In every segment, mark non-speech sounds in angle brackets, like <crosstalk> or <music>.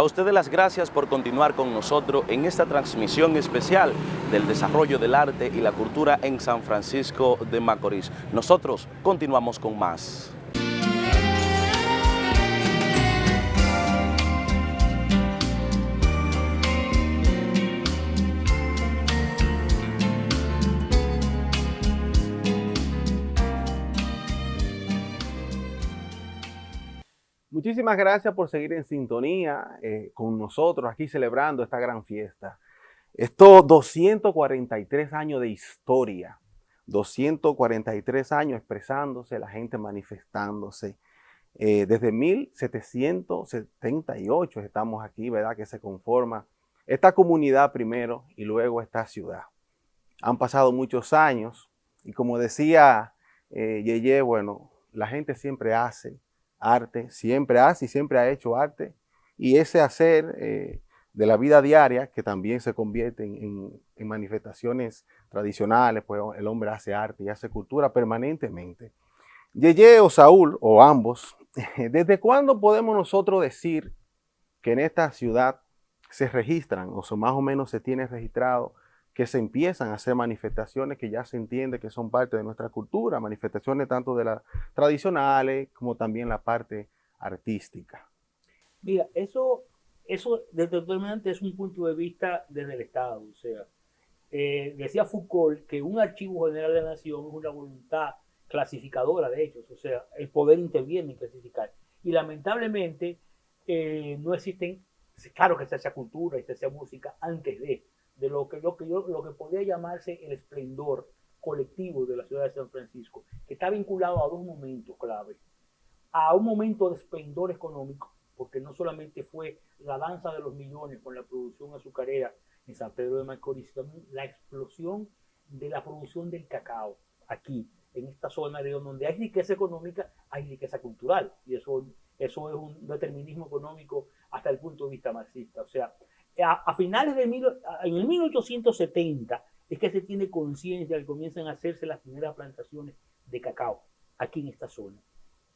A ustedes las gracias por continuar con nosotros en esta transmisión especial del desarrollo del arte y la cultura en San Francisco de Macorís. Nosotros continuamos con más. Muchísimas gracias por seguir en sintonía eh, con nosotros aquí celebrando esta gran fiesta. Estos 243 años de historia, 243 años expresándose, la gente manifestándose. Eh, desde 1778 estamos aquí, ¿verdad? Que se conforma esta comunidad primero y luego esta ciudad. Han pasado muchos años y como decía eh, Yeye, bueno, la gente siempre hace, arte, siempre hace y siempre ha hecho arte. Y ese hacer eh, de la vida diaria, que también se convierte en, manifestaciones tradicionales, pues el hombre hace arte y hace cultura permanentemente. Yeye o Saúl, o ambos, <laughs> ¿desde cuándo podemos nosotros decir que en esta ciudad se registran, o más o menos se tiene registrado, que se empiezan a hacer manifestaciones que ya se entiende que son parte de nuestra cultura, manifestaciones tanto de las tradicionales como también la parte artística. Mira, eso, eso determinante es un punto de vista desde el Estado. O sea, eh, decía Foucault que un archivo general de la nación es una voluntad clasificadora de hechos, o sea, el poder interviene en clasificar. Y lamentablemente eh, no existen, claro que se hace cultura y se hace música antes de, de lo que, lo que, yo, lo que podría llamarse el esplendor colectivo de la ciudad de San Francisco, que está vinculado a dos momentos clave. A un momento de esplendor económico, porque no solamente fue la danza de los millones con la producción azucarera en San Pedro de Macorís, sino la explosión de la producción del cacao aquí, en esta zona de donde hay riqueza económica, hay riqueza cultural. Y eso, eso es un determinismo económico hasta el punto de vista marxista. O sea, a, finales de mil, el 1870 es que se tiene conciencia que comienzan a hacerse las primeras plantaciones de cacao aquí en esta zona.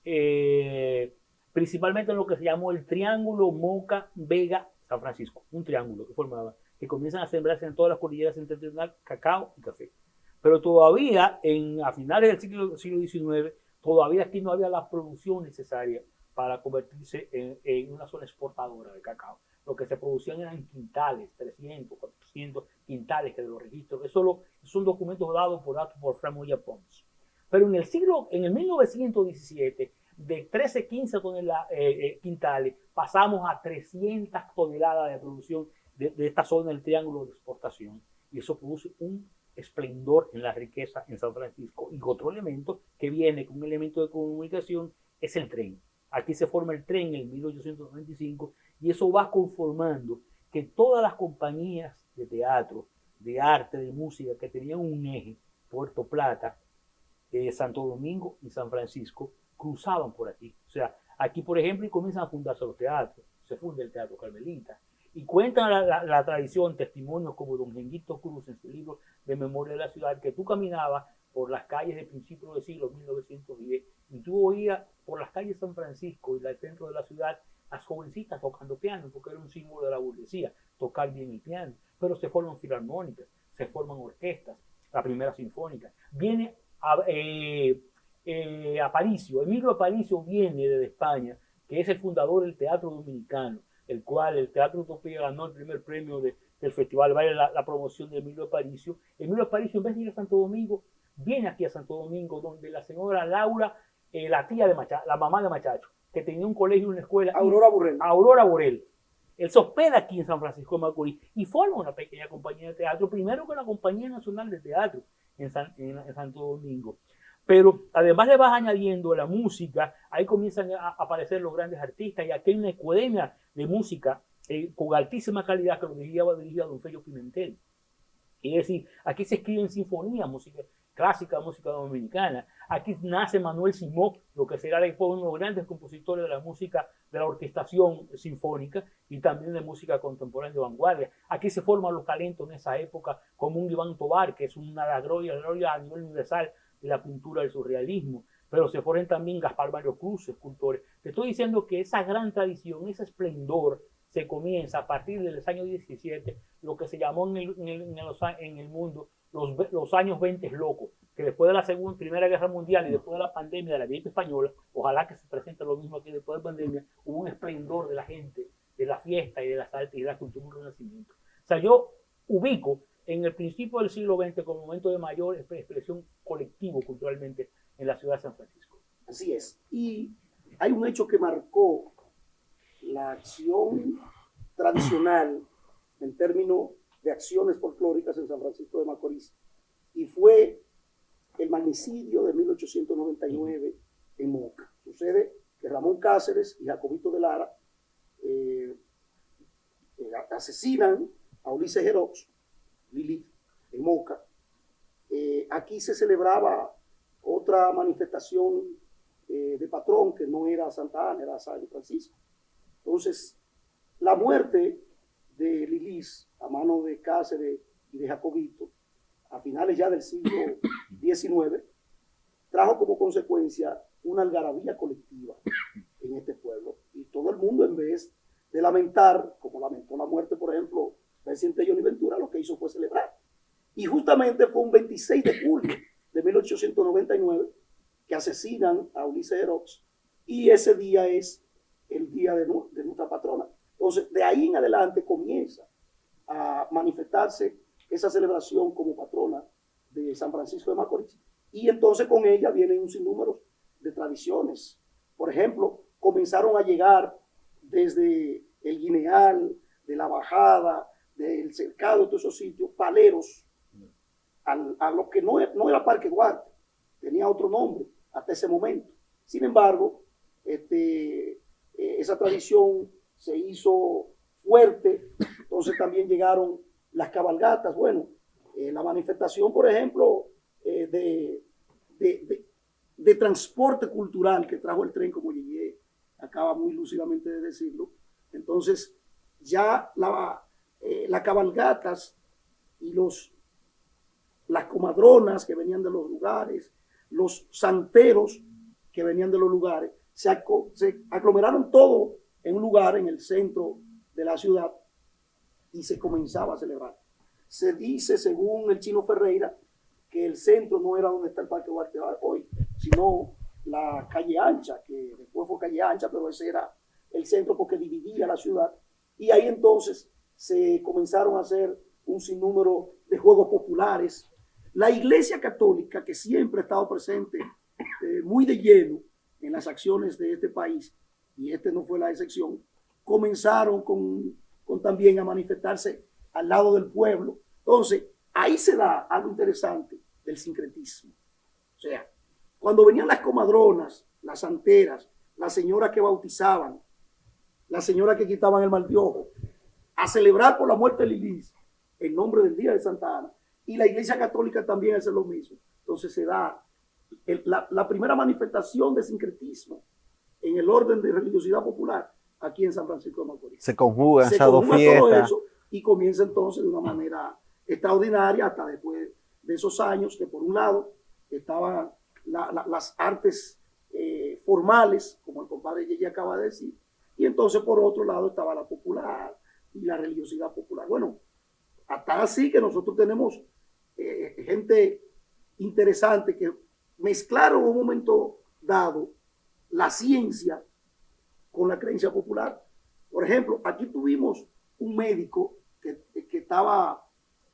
Eh, principalmente en lo que se llamó el Triángulo Moca Vega San Francisco, un triángulo que formaba, que comienzan a sembrarse en todas las cordilleras septentrionales cacao y café. Pero todavía, en, a finales del siglo, siglo XIX, todavía aquí no había la producción necesaria para convertirse en, en una zona exportadora de cacao lo que se producían eran quintales, 300, 400 quintales que de los registros. Eso son documentos dados por datos por Framoya Pons. Pero en el siglo, en el 1917, de 13, 15 toneladas, eh, quintales, pasamos a 300 toneladas de producción de, de, esta zona del triángulo de exportación. Y eso produce un esplendor en la riqueza en San Francisco. Y otro elemento que viene con un elemento de comunicación es el tren. Aquí se forma el tren en el 1895 y eso va conformando que todas las compañías de teatro, de arte, de música que tenían un eje, Puerto Plata, eh, Santo Domingo y San Francisco, cruzaban por aquí. O sea, aquí, por ejemplo, y comienzan a fundarse los teatros. Se funda el Teatro Carmelita. Y cuentan la, tradición, testimonios como don Genguito Cruz en su libro de Memoria de la Ciudad, que tú caminabas por las calles de principios del siglo 1910 y tú oías por las calles de San Francisco y el centro de la ciudad las jovencitas tocando piano, porque era un símbolo de la burguesía, tocar bien el piano. Pero se forman filarmónicas, se forman orquestas, la primera sinfónica. Viene a, eh, eh, Aparicio, Emilio Aparicio viene desde España, que es el fundador del Teatro Dominicano, el cual el Teatro Utopía ganó el primer premio de, del Festival Vale la, la, promoción de Emilio Aparicio. Emilio Aparicio, en vez de ir a Santo Domingo, viene aquí a Santo Domingo, donde la señora Laura, eh, la tía de Machacho, la mamá de Machacho, que tenía un colegio y una escuela. Aurora Burrell. Aurora Burrell. Él se hospeda aquí en San Francisco de Macorís y forma una pequeña compañía de teatro, primero con la Compañía Nacional de Teatro en, en, Santo Domingo. Pero además le vas añadiendo la música, ahí comienzan a aparecer los grandes artistas y aquí hay una academia de música eh, con altísima calidad que lo dirigía, dirigía don Felio Pimentel. Es decir, aquí se escriben sinfonías, música, clásica música dominicana. Aquí nace Manuel Simó, lo que será uno de los grandes compositores de la música, de la orquestación sinfónica y también de música contemporánea de vanguardia. Aquí se forman los talentos en esa época, como un Iván Tobar, que es una la gloria, gloria a nivel universal de la pintura del surrealismo. Pero se forman también Gaspar Mario Cruz, escultores. Te estoy diciendo que esa gran tradición, ese esplendor, se comienza a partir del año 17 lo que se llamó en el, en el mundo los, los, años 20 locos, que después de la segunda, Primera Guerra Mundial y después de la pandemia de la gripe española, ojalá que se presente lo mismo aquí después de la pandemia, hubo un esplendor de la gente, de la fiesta y de las artes y de la cultura, un renacimiento. O sea, yo ubico en el principio del siglo XX como momento de mayor expresión colectivo culturalmente en la ciudad de San Francisco. Así es. Y hay un hecho que marcó la acción tradicional en términos de acciones folclóricas en San Francisco de Macorís y fue el magnicidio de 1899 en Moca. Sucede que Ramón Cáceres y Jacobito de Lara eh, eh, asesinan a Ulises Jerox, Lilith, en Moca. Eh, aquí se celebraba otra manifestación de patrón que no era Santa Ana, era San Francisco. Entonces, la muerte de Lilis a mano de Cáceres y de Jacobito a finales ya del siglo <coughs> XIX trajo como consecuencia una algarabía colectiva en este pueblo. Y todo el mundo, en vez de lamentar, como lamentó la muerte, por ejemplo, presidente Johnny Ventura, lo que hizo fue celebrar. Y justamente fue un 26 de julio de 1899 que asesinan a Ulises Herox y ese día es el día de, de nuestra patrona. Entonces, de ahí en adelante comienza a manifestarse esa celebración como patrona de San Francisco de Macorís. Y entonces con ella vienen un sinnúmero de tradiciones. Por ejemplo, comenzaron a llegar desde el Guineal, de la Bajada, del Cercado, todos esos sitios, paleros, a lo que no, no era Parque Duarte, tenía otro nombre hasta ese momento. Sin embargo, este, eh, esa tradición se hizo fuerte, entonces también llegaron las cabalgatas, bueno, eh, la manifestación, por ejemplo, eh, de, de, transporte cultural que trajo el tren, como llegué, acaba muy lúcidamente de decirlo, entonces ya eh, las cabalgatas y los, las comadronas que venían de los lugares, los santeros que venían de los lugares, se, se aglomeraron todo en un lugar en el centro de la ciudad y se comenzaba a celebrar. Se dice, según el chino Ferreira, que el centro no era donde está el Parque Duarte hoy, sino la calle ancha, que después fue calle ancha, pero ese era el centro porque dividía la ciudad. Y ahí entonces se comenzaron a hacer un sinnúmero de juegos populares. La Iglesia Católica, que siempre ha estado presente eh, muy de lleno en las acciones de este país, y este no fue la excepción, comenzaron con, con también a manifestarse al lado del pueblo. Entonces, ahí se da algo interesante del sincretismo. O sea, cuando venían las comadronas, las santeras, las señoras que bautizaban, las señoras que quitaban el mal de ojo, a celebrar por la muerte de Lilis en nombre del Día de Santa Ana, y la Iglesia Católica también hace lo mismo. Entonces se da la, la primera manifestación de sincretismo en el orden de religiosidad popular aquí en San Francisco de Macorís. Se conjuga esas dos fiestas. y comienza entonces de una manera extraordinaria hasta después de esos años que por un lado estaban las artes eh, formales, como el compadre Yeye acaba de decir, y entonces por otro lado estaba la popular y la religiosidad popular. Bueno, hasta así que nosotros tenemos eh, gente interesante que mezclaron en un momento dado la ciencia con la creencia popular. Por ejemplo, aquí tuvimos un médico que, que estaba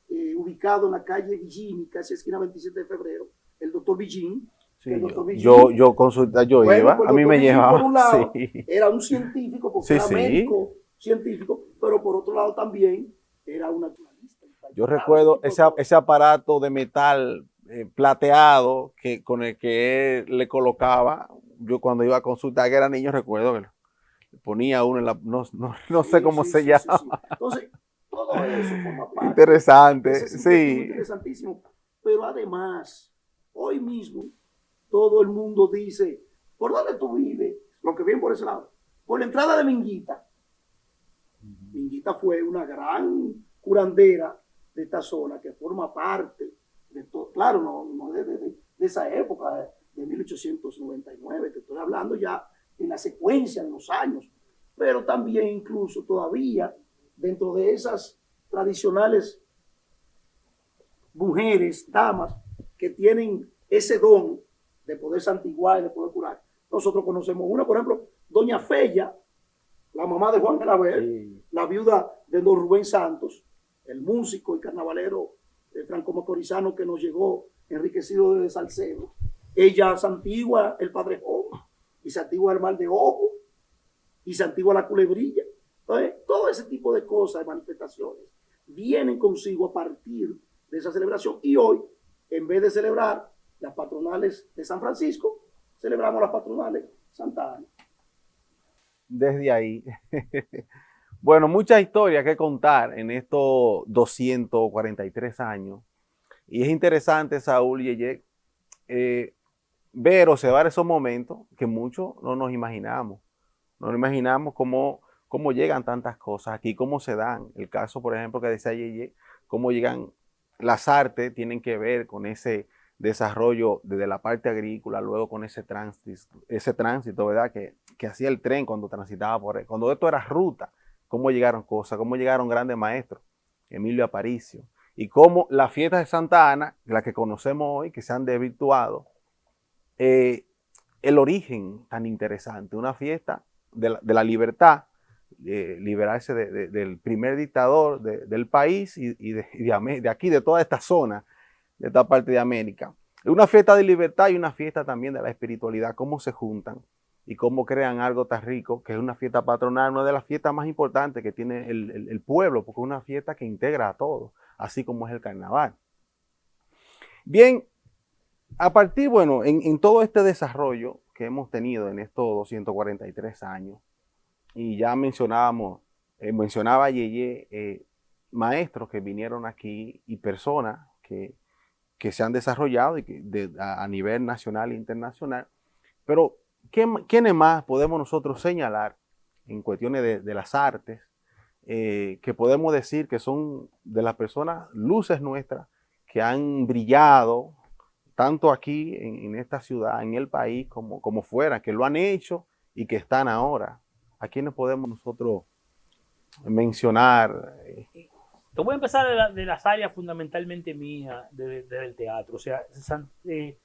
eh, ubicado en la calle Villini, casi esquina 27 de febrero, el doctor Villini. Sí, yo, yo consulta, yo iba, pues, a mí me llevaba. Por un lado, <laughs> era un científico, porque era médico científico, pero por otro lado también era un naturalista. Yo recuerdo ese, ese aparato de metal eh, plateado que, con el que él le colocaba yo cuando iba a consultar que era niño recuerdo que ponía uno en la, no, no, <laughs> no sé cómo se llama. Entonces, todo eso forma <laughs> parte. Interesante, sí. Interesantísimo. Pero además, hoy mismo, todo el mundo dice, ¿por dónde tú vives? Lo que viene por ese lado. Por la entrada de Minguita. Minguita fue una gran curandera de esta zona que forma parte de todo. Claro, no, no de, de, de esa época, de 1899, te estoy hablando ya en la secuencia de los años. pero también incluso todavía dentro de esas tradicionales mujeres, damas, que tienen ese don de poder santiguar y de poder curar. Nosotros conocemos una, por ejemplo, Doña Fella, la mamá de Juan Claver, la viuda de don Rubén Santos, el músico y carnavalero franco-macorizano que nos llegó enriquecido de Salcedo. Ella santigua el Padre Job y el mal de ojo y santigua la culebrilla. Entonces, todo ese tipo de cosas, de manifestaciones, vienen consigo a partir de esa celebración. Y hoy, en vez de celebrar las patronales de San Francisco, celebramos las patronales Santa Ana. Desde ahí. <laughs> bueno, muchas historias que contar en estos 243 años. Y es interesante, Saúl y eh, ver, observar esos momentos que muchos no nos imaginamos. No nos imaginamos cómo, cómo llegan tantas cosas aquí, cómo se dan. El caso, por ejemplo, que decía Yeye, cómo llegan las artes, tienen que ver con ese desarrollo desde la parte agrícola, luego con ese tránsito, ese ¿verdad? Que, que hacía el tren cuando transitaba por él. Cuando esto era ruta, cómo llegaron cosas, cómo llegaron grandes maestros, Emilio Aparicio, y cómo las fiestas de Santa Ana, las que conocemos hoy, que se han desvirtuado, eh, el origen tan interesante, una fiesta de la, libertad, liberarse del primer dictador del país y, de, de, aquí, de toda esta zona, de esta parte de América. Una fiesta de libertad y una fiesta también de la espiritualidad, cómo se juntan y cómo crean algo tan rico, que es una fiesta patronal, una de las fiestas más importantes que tiene el, pueblo, porque es una fiesta que integra a todos, así como es el carnaval. Bien, a partir, bueno, en, todo este desarrollo que hemos tenido en estos 243 años, y ya mencionábamos, eh, mencionaba Yeye, eh, maestros que vinieron aquí y personas que, que se han desarrollado a, nivel nacional e internacional, pero ¿quiénes más podemos nosotros señalar en cuestiones de, las artes eh, que podemos decir que son de las personas, luces nuestras, que han brillado tanto aquí en, esta ciudad, en el país, como, como fuera, que lo han hecho y que están ahora. ¿A quiénes podemos nosotros mencionar? Te voy a empezar de, las áreas fundamentalmente mías del teatro. O sea, eh,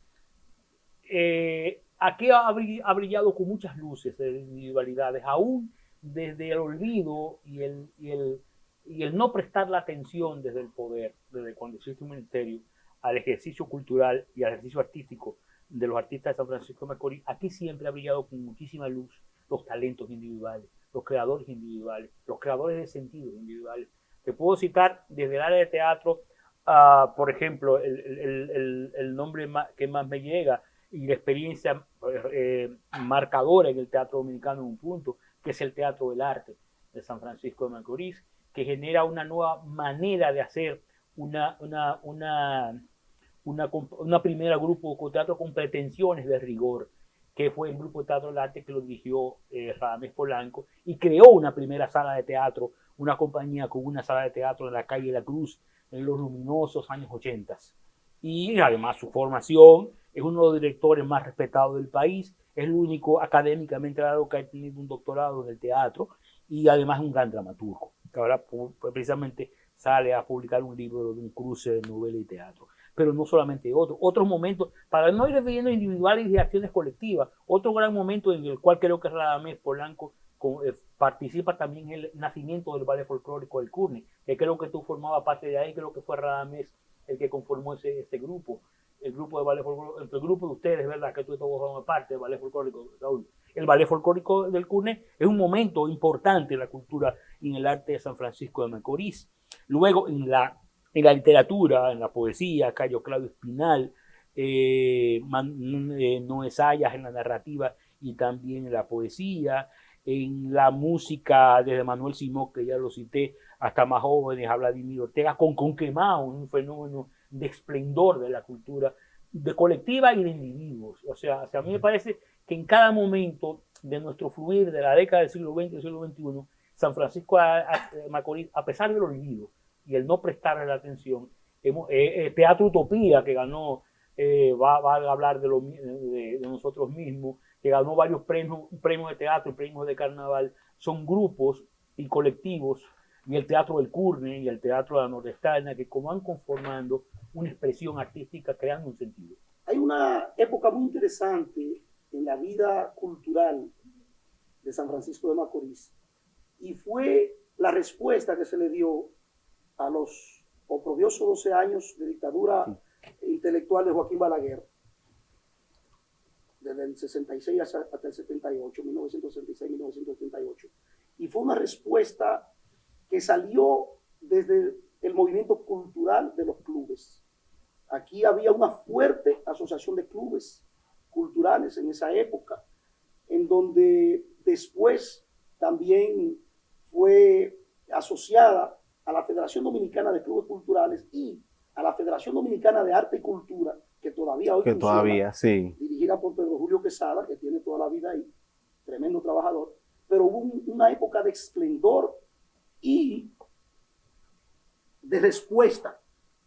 eh, aquí ha, brillado con muchas luces de individualidades, aún desde el olvido y el, y el, y el no prestar la atención desde el poder, desde cuando existe un ministerio, al ejercicio cultural y al ejercicio artístico de los artistas de San Francisco de Macorís, aquí siempre ha brillado con muchísima luz los talentos individuales, los creadores individuales, los creadores de sentidos individuales. Te puedo citar desde el área de teatro, por ejemplo, el, el, el, nombre que más me llega y la experiencia eh, marcadora en el teatro dominicano en un punto, que es el Teatro del Arte de San Francisco de Macorís, que genera una nueva manera de hacer una, una, una, una, una primera grupo de teatro con pretensiones de rigor, que fue el grupo de teatro del arte que lo dirigió eh, Polanco y creó una primera sala de teatro, una compañía con una sala de teatro en la calle La Cruz en los luminosos años 80. Y además su formación es uno de los directores más respetados del país, es el único académicamente dado que ha tenido un doctorado en el teatro y además es un gran dramaturgo, ahora precisamente sale a publicar un libro de un cruce de novela y teatro. Pero no solamente otro, otros momentos, para no ir refiriendo individuales y acciones colectivas, otro gran momento en el cual creo que Radamés Polanco eh, participa también en el nacimiento del ballet folclórico del Curne, que creo que tú formabas parte de ahí, creo que fue Radamés el que conformó ese, ese grupo el grupo de ballet folclórico, el grupo de ustedes, ¿verdad? Que tú todos forman parte del ballet folclórico, Raúl. El ballet folclórico del CURNE es un momento importante en la cultura y en el arte de San Francisco de Macorís. Luego, en la, en la literatura, en la poesía, Cayo Claudio Espinal, eh, eh, Noé Sayas en la narrativa y también en la poesía, en la música desde Manuel Simón, que ya lo cité, hasta más jóvenes, a Vladimir Ortega, con Conquemao, un fenómeno de esplendor de la cultura de colectiva y de individuos. O sea, a mí me parece que en cada momento de nuestro fluir de la década del siglo XX y siglo XXI, San Francisco de Macorís, a pesar del olvido y el no prestarle la atención, hemos, eh, eh, Teatro Utopía, que ganó, eh, va, a hablar de, de, nosotros mismos, que ganó varios premios, premios de teatro, premios de carnaval, son grupos y colectivos, y el Teatro del Curne y el Teatro de la Nordestana, que como van conformando una expresión artística, creando un sentido. Hay una época muy interesante en la vida cultural de San Francisco de Macorís, y fue la respuesta que se le dio a los oprobiosos 12 años de dictadura intelectual de Joaquín Balaguer, desde el 66 hasta el 78, 1966-1978. Y fue una respuesta que salió desde el movimiento cultural de los clubes. Aquí había una fuerte asociación de clubes culturales en esa época, en donde después también fue asociada a la Federación Dominicana de Clubes Culturales y a la Federación Dominicana de Arte y Cultura, que todavía hoy que todavía, sí. dirigida por Pedro Julio Quesada, que tiene toda la vida ahí, tremendo trabajador, pero hubo una época de esplendor y de respuesta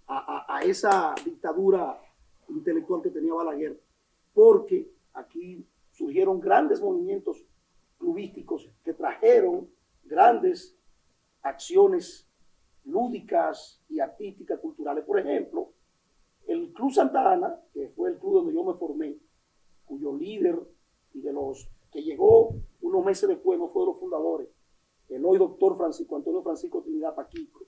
a, a esa dictadura intelectual que tenía Balaguer, porque aquí surgieron grandes movimientos clubísticos que trajeron grandes acciones lúdicas y artísticas, culturales. Por ejemplo, el Club Santa Ana, que fue el club donde yo me formé, cuyo líder y de los que llegó unos meses después, no fue de los fundadores, el hoy doctor Francisco Antonio Francisco Trinidad Paquico,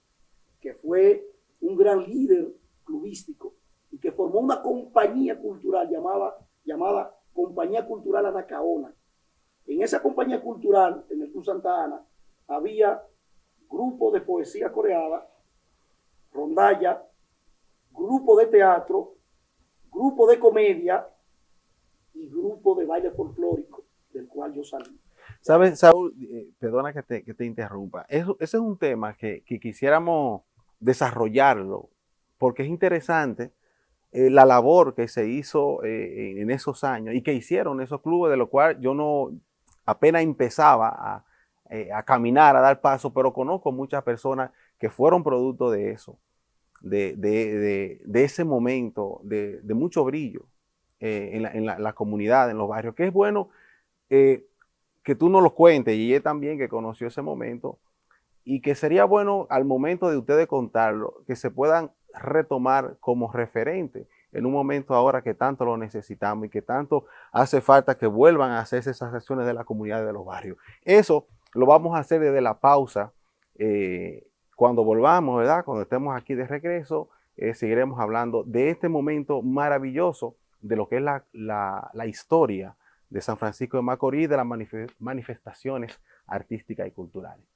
que fue un gran líder clubístico y que formó una compañía cultural llamada, llamada Compañía Cultural Anacaona. En esa compañía cultural, en el Club Santa Ana, había grupo de poesía coreana, rondalla, grupo de teatro, grupo de comedia y grupo de baile folclórico, del cual yo salí. Sabes, Saúl, eh, perdona que te, interrumpa, ese es un tema que quisiéramos desarrollarlo, porque es interesante eh, la labor que se hizo eh, en esos años y que hicieron esos clubes, de lo cual yo no apenas empezaba a, eh, caminar, a dar paso, pero conozco muchas personas que fueron producto de eso, de, ese momento de, mucho brillo eh, en, la, comunidad, en los barrios, que es bueno que tú nos lo cuentes, y ella también que conoció ese momento, y que sería bueno al momento de ustedes contarlo, que se puedan retomar como referente en un momento ahora que tanto lo necesitamos y que tanto hace falta que vuelvan a hacerse esas acciones de la comunidad de los barrios. Eso lo vamos a hacer desde la pausa. Eh, cuando volvamos, ¿verdad? Cuando estemos aquí de regreso, eh, seguiremos hablando de este momento maravilloso de lo que es la, la historia de San Francisco de Macorís, de las manifestaciones artísticas y culturales.